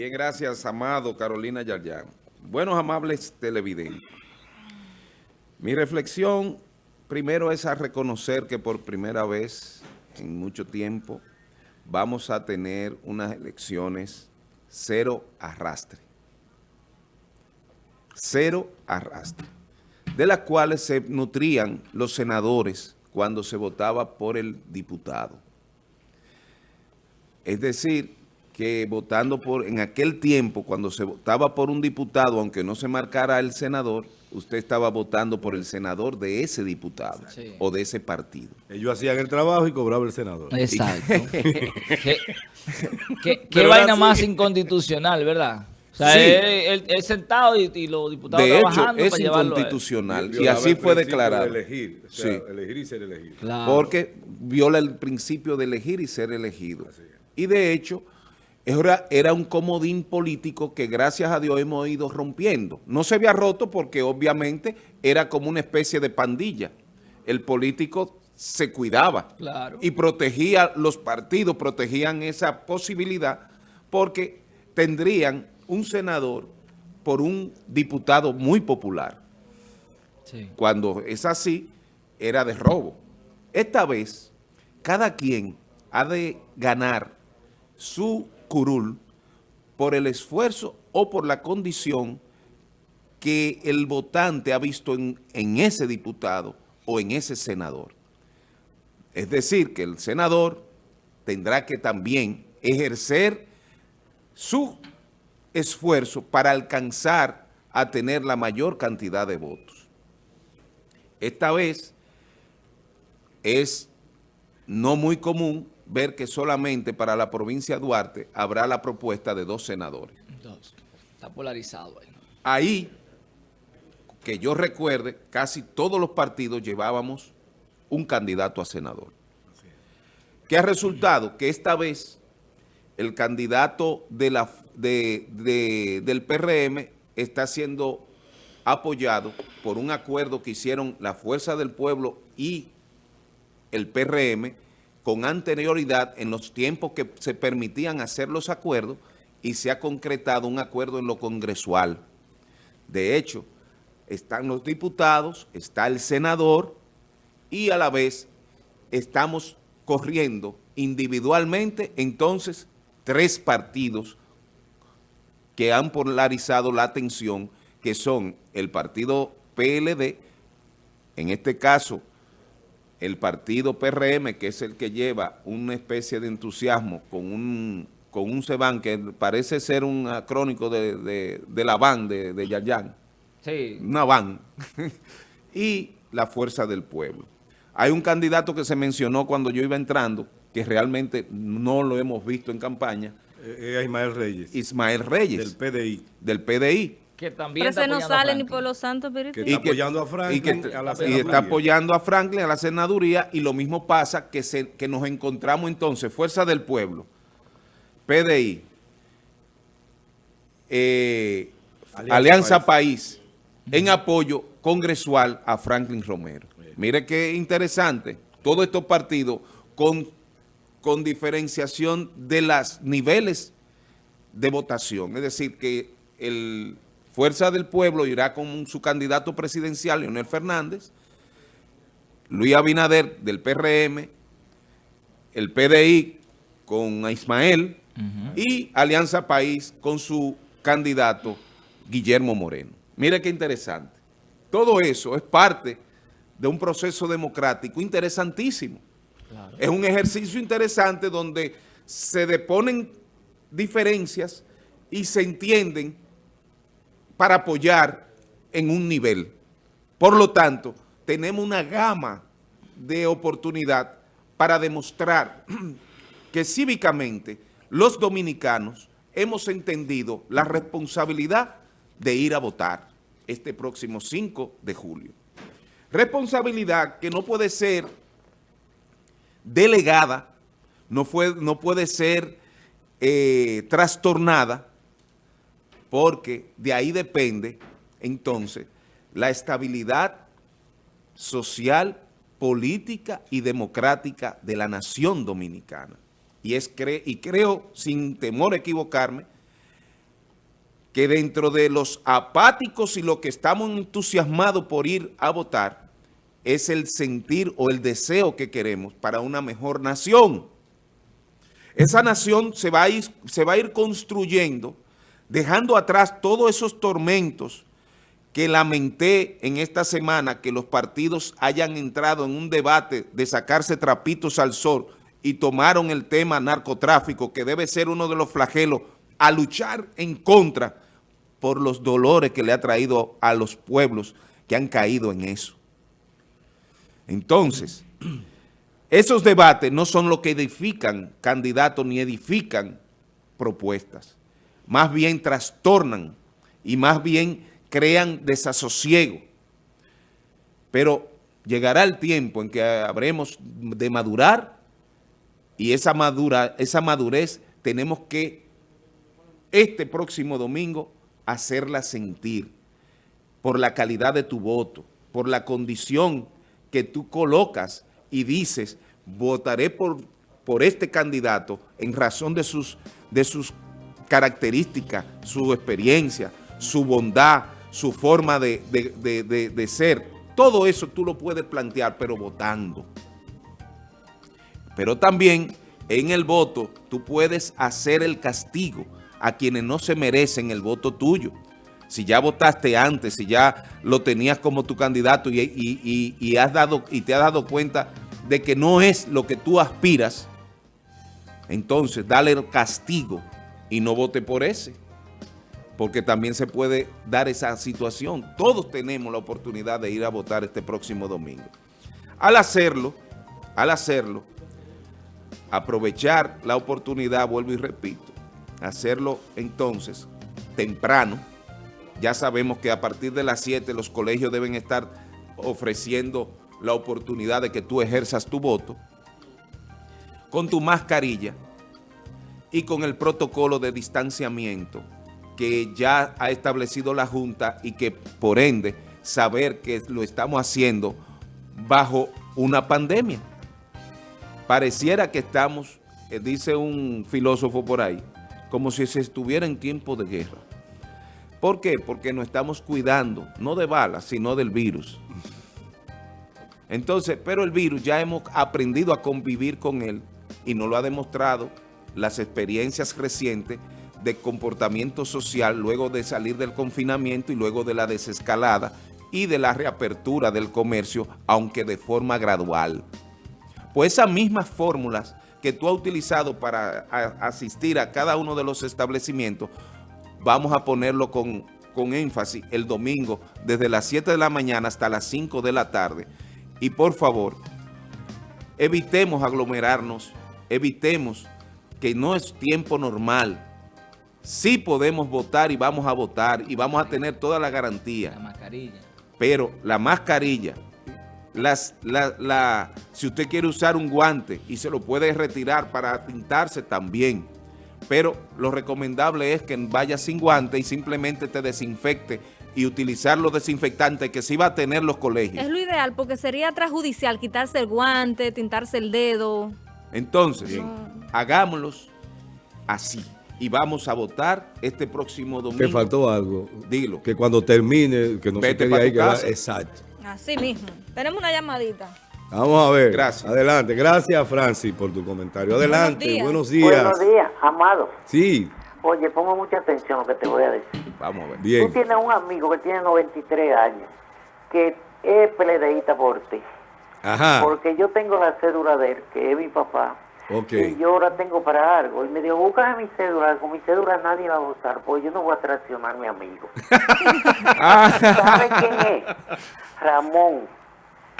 Bien, gracias, amado Carolina Yaryan. Buenos, amables televidentes. Mi reflexión primero es a reconocer que por primera vez en mucho tiempo vamos a tener unas elecciones cero arrastre. Cero arrastre. De las cuales se nutrían los senadores cuando se votaba por el diputado. Es decir, que votando por, en aquel tiempo, cuando se votaba por un diputado, aunque no se marcara el senador, usted estaba votando por el senador de ese diputado o de ese partido. Ellos hacían el trabajo y cobraba el senador. Exacto. ¿Qué, vaina más inconstitucional, verdad? O sea, él, sentado y, los diputados de hecho, es inconstitucional y así fue declarado. elegir, elegir y ser elegido. Porque viola el principio de elegir y ser elegido. Y de hecho era, un comodín político que gracias a Dios hemos ido rompiendo. No se había roto porque obviamente era como una especie de pandilla. El político se cuidaba y protegía los partidos, protegían esa posibilidad porque tendrían un senador por un diputado muy popular. Cuando es así, era de robo. Esta vez, cada quien ha de ganar su curul por el esfuerzo o por la condición que el votante ha visto en, en ese diputado o en ese senador. Es decir, que el senador tendrá que también ejercer su esfuerzo para alcanzar a tener la mayor cantidad de votos. Esta vez es no muy común ver que solamente para la provincia de Duarte habrá la propuesta de dos senadores. Dos. Está polarizado ahí. Ahí, que yo recuerde, casi todos los partidos llevábamos un candidato a senador. ¿Qué ha resultado? Que esta vez el candidato de la, del PRM está siendo apoyado por un acuerdo que hicieron la Fuerza del Pueblo y el PRM, con anterioridad en los tiempos que se permitían hacer los acuerdos y se ha concretado un acuerdo en lo congresual. De hecho, están los diputados, está el senador y a la vez estamos corriendo individualmente entonces tres partidos que han polarizado la atención, que son el partido PLD, en este caso el partido PRM, que es el que lleva una especie de entusiasmo con un, con un Seban que parece ser un acrónico de, la van de, de Yayan. Sí. Una van. y la fuerza del pueblo. Hay un candidato que se mencionó cuando yo iba entrando, que realmente no lo hemos visto en campaña. Eh, es Ismael Reyes. Ismael Reyes. Del PDI. Del PDI que también Pero está no sale ni por los santos Que está apoyando a Franklin y, a la y está apoyando a Franklin a la senaduría y lo mismo pasa que, se, que nos encontramos entonces, Fuerza del Pueblo, PDI, eh, Alianza, País, en apoyo congresual a Franklin Romero. Mire qué interesante, todos estos partidos con, con diferenciación de los niveles de votación, es decir, que el Fuerza del Pueblo irá con su candidato presidencial, Leonel Fernández, Luis Abinader del PRM, el PDI con Ismael y Alianza País con su candidato Guillermo Moreno. Mire qué interesante. Todo eso es parte de un proceso democrático interesantísimo. Es un ejercicio interesante donde se deponen diferencias y se entienden para apoyar en un nivel. Por lo tanto, tenemos una gama de oportunidad para demostrar que cívicamente los dominicanos hemos entendido la responsabilidad de ir a votar este próximo 5 de julio. Responsabilidad que no puede ser delegada, no, puede ser eh, trastornada porque de ahí depende entonces la estabilidad social, política y democrática de la nación dominicana. Y, es y creo, sin temor a equivocarme, que dentro de los apáticos y los que estamos entusiasmados por ir a votar, es el sentir o el deseo que queremos para una mejor nación. Esa nación se va a ir, se va a ir construyendo, dejando atrás todos esos tormentos que lamenté en esta semana que los partidos hayan entrado en un debate de sacarse trapitos al sol y tomaron el tema narcotráfico, que debe ser uno de los flagelos a luchar en contra por los dolores que le ha traído a los pueblos que han caído en eso. Entonces, esos debates no son lo que edifican candidatos ni edifican propuestas. Más bien trastornan y más bien crean desasosiego. Pero llegará el tiempo en que habremos de madurar y esa, madura, esa madurez tenemos que este próximo domingo hacerla sentir por la calidad de tu voto, por la condición que tú colocas y dices, votaré por, por este candidato en razón de sus, de sus características, su experiencia, su bondad, su forma de, de ser. Todo eso tú lo puedes plantear, pero votando. Pero también en el voto tú puedes hacer el castigo a quienes no se merecen el voto tuyo si ya votaste antes, si ya lo tenías como tu candidato y, has dado, y te has dado cuenta de que no es lo que tú aspiras, entonces dale el castigo y no vote por ese. Porque también se puede dar esa situación. Todos tenemos la oportunidad de ir a votar este próximo domingo. Al hacerlo, al hacerlo, aprovechar la oportunidad, vuelvo y repito, hacerlo entonces temprano, ya sabemos que a partir de las 7 los colegios deben estar ofreciendo la oportunidad de que tú ejerzas tu voto con tu mascarilla y con el protocolo de distanciamiento que ya ha establecido la Junta y que por ende saber que lo estamos haciendo bajo una pandemia. Pareciera que estamos, eh, dice un filósofo por ahí, como si se estuviera en tiempo de guerra. ¿Por qué? Porque nos estamos cuidando, no de balas, sino del virus. Entonces, pero el virus ya hemos aprendido a convivir con él y nos lo ha demostrado las experiencias recientes de comportamiento social luego de salir del confinamiento y luego de la desescalada y de la reapertura del comercio, aunque de forma gradual. Pues esas mismas fórmulas que tú has utilizado para asistir a cada uno de los establecimientos vamos a ponerlo con, énfasis el domingo desde las 7 de la mañana hasta las 5 de la tarde. Y por favor, evitemos aglomerarnos, evitemos que no es tiempo normal. Sí podemos votar y vamos a votar y vamos a tener toda la garantía. La mascarilla. Pero la mascarilla, las, la, si usted quiere usar un guante y se lo puede retirar para tintarse también pero lo recomendable es que vaya sin guante y simplemente te desinfecte y utilizar los desinfectantes que sí va a tener los colegios. Es lo ideal porque sería transjudicial quitarse el guante, tintarse el dedo. Entonces, hagámoslos así y vamos a votar este próximo domingo. Te faltó algo. Dilo. Que cuando termine, que no Vete se quede ahí, que exacto. Así mismo. Tenemos una llamadita. Vamos a ver. Gracias. Adelante. Gracias, Francis, por tu comentario. Adelante. Buenos días. Buenos días, amado. Sí. Oye, pongo mucha atención a lo que te voy a decir. Vamos a ver. Bien. Tú tienes un amigo que tiene 93 años, que es peledeíta por ti. Ajá. Porque yo tengo la cédula de él, que es mi papá. Okay. Y yo ahora tengo para algo. Y me dijo, búscame mi cédula. Con mi cédula nadie va a votar, porque yo no voy a traicionar a mi amigo. ¿Sabe quién es? Ramón.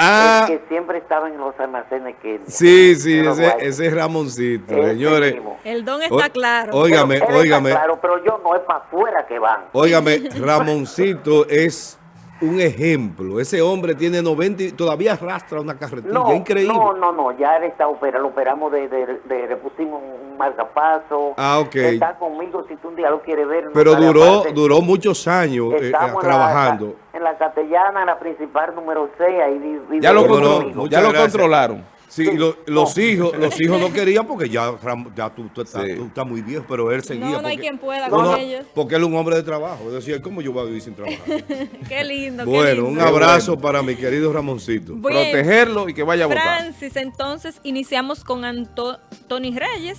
Ah, que siempre estaba en los almacenes que... Sí, sí, ese, ese, es Ramoncito, señores. El don está claro. Óigame, óigame. claro, pero yo no es para afuera que van. Óigame, Ramoncito es un ejemplo. Ese hombre tiene 90 y todavía arrastra una carretilla. No, Increíble. No, no, no. Ya él está operado. Lo operamos de, de, le pusimos un marcapaso. Ah, ok. Está conmigo si tú un día lo quieres ver. Pero duró, duró muchos años eh, trabajando. En la, Castellana, en la principal número 6. Ahí ya lo, ya lo controlaron. Sí, y lo- los hijos, los hijos no querían porque ya, ya tú, tú estás, Sí. tú estás muy viejo, pero él seguía. No, no hay porque- quien pueda No, con no, ellos. Porque él es un hombre de trabajo. Decía, ¿cómo yo voy a vivir sin trabajar? Qué lindo, qué bueno, lindo. un abrazo para mi querido Ramoncito. Bien. Protegerlo y que vaya a votar. Francis, entonces iniciamos con Anto- Tony Reyes.